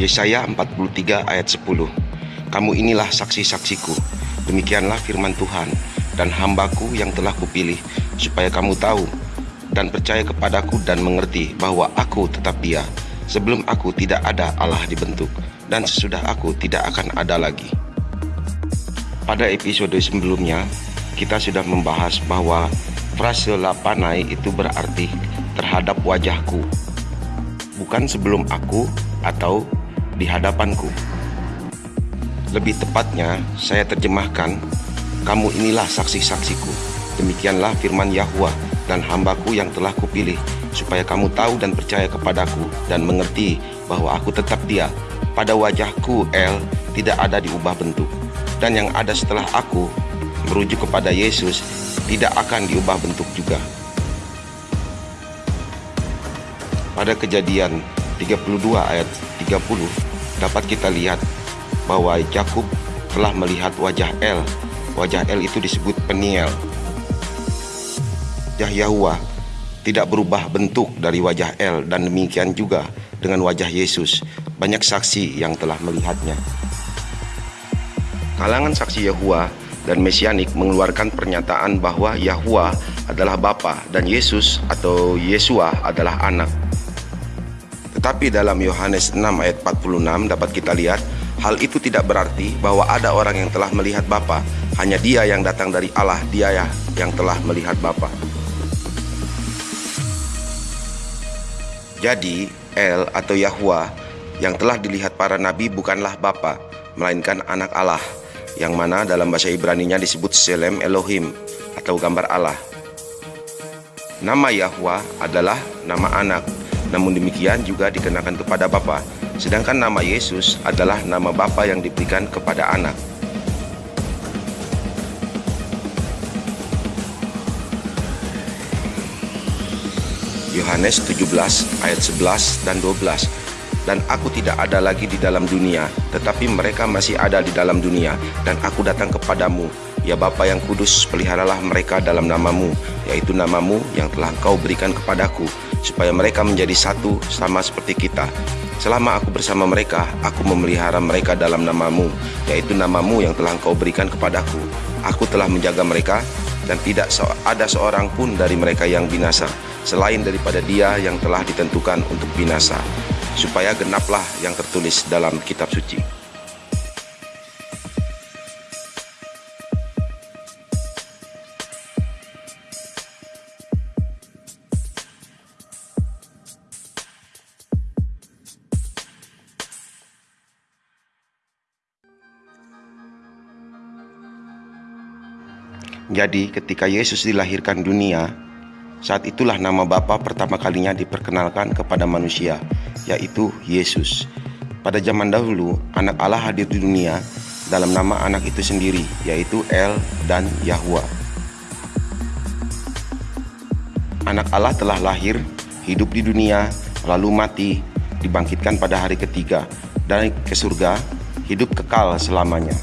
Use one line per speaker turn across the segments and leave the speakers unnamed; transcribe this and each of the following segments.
Yesaya 43 ayat 10 Kamu inilah saksi-saksiku. Demikianlah firman Tuhan Dan hambaku yang telah kupilih Supaya kamu tahu Dan percaya kepadaku dan mengerti Bahwa aku tetap dia Sebelum aku tidak ada Allah dibentuk Dan sesudah aku tidak akan ada lagi. Pada episode sebelumnya Kita sudah membahas bahwa Frase lapanai itu berarti terhadap wajahku Bukan sebelum aku atau di hadapanku. Lebih tepatnya, saya terjemahkan, kamu inilah saksi-saksiku. Demikianlah firman Yahweh dan hambaku yang telah kupilih, supaya kamu tahu dan percaya kepadaku dan mengerti bahwa aku tetap dia. Pada wajahku, El, tidak ada diubah bentuk. Dan yang ada setelah aku, merujuk kepada Yesus, tidak akan diubah bentuk juga. Pada kejadian 32 ayat 30 dapat kita lihat bahwa Yakub telah melihat wajah El. Wajah El itu disebut Peniel. Wajah Yahweh tidak berubah bentuk dari wajah El dan demikian juga dengan wajah Yesus. Banyak saksi yang telah melihatnya. Kalangan saksi Yahweh dan Mesianik mengeluarkan pernyataan bahwa Yahweh adalah Bapa dan Yesus atau Yesua adalah anak. Tetapi dalam Yohanes 6 ayat 46 dapat kita lihat hal itu tidak berarti bahwa ada orang yang telah melihat Bapa, hanya dia yang datang dari Allah, dia ya yang telah melihat Bapa. Jadi, El atau Yahwa yang telah dilihat para nabi bukanlah Bapa, melainkan anak Allah, yang mana dalam bahasa Ibrani-nya disebut Selem Elohim atau gambar Allah. Nama Yahwa adalah nama anak namun demikian juga dikenakan kepada Bapa. Sedangkan nama Yesus adalah nama Bapa yang diberikan kepada anak. Yohanes 17 ayat 11 dan 12 dan aku tidak ada lagi di dalam dunia tetapi mereka masih ada di dalam dunia dan aku datang kepadamu ya Bapa yang kudus peliharalah mereka dalam namamu yaitu namamu yang telah engkau berikan kepadaku supaya mereka menjadi satu sama seperti kita. Selama aku bersama mereka, aku memelihara mereka dalam namamu, yaitu namamu yang telah engkau berikan kepadaku. Aku telah menjaga mereka, dan tidak ada seorang pun dari mereka yang binasa, selain daripada dia yang telah ditentukan untuk binasa, supaya genaplah yang tertulis dalam kitab suci. Jadi ketika Yesus dilahirkan dunia, saat itulah nama Bapa pertama kalinya diperkenalkan kepada manusia, yaitu Yesus. Pada zaman dahulu, anak Allah hadir di dunia dalam nama anak itu sendiri, yaitu El dan Yahwa. Anak Allah telah lahir, hidup di dunia, lalu mati, dibangkitkan pada hari ketiga, dan ke surga, hidup kekal selamanya.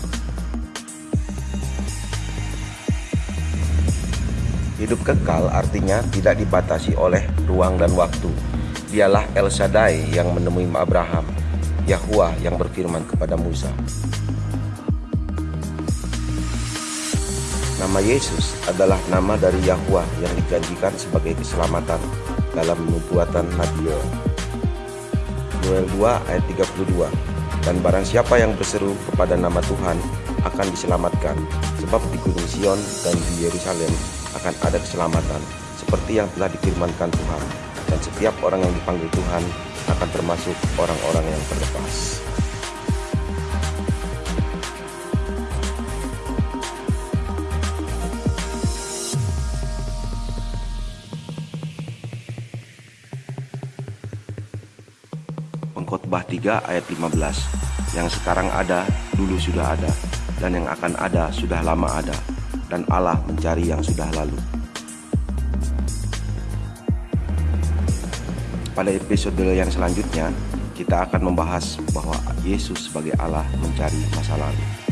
Hidup kekal artinya tidak dibatasi oleh ruang dan waktu. Dialah El Shaddai yang menemui Abraham, Yahuwah yang berfirman kepada Musa. Nama Yesus adalah nama dari Yahuwah yang dijanjikan sebagai keselamatan dalam nubuatan Nabi. Yoel 2 ayat 32 Dan barang siapa yang berseru kepada nama Tuhan akan diselamatkan sebab di Gunung Sion dan di Yerusalem akan ada keselamatan seperti yang telah difirmankan Tuhan. Dan setiap orang yang dipanggil Tuhan akan termasuk orang-orang yang terlepas. Pengkhotbah 3 ayat 15 Yang sekarang ada, dulu sudah ada. Dan yang akan ada, sudah lama ada dan Allah mencari yang sudah lalu. Pada episode yang selanjutnya, kita akan membahas bahwa Yesus sebagai Allah mencari masa lalu.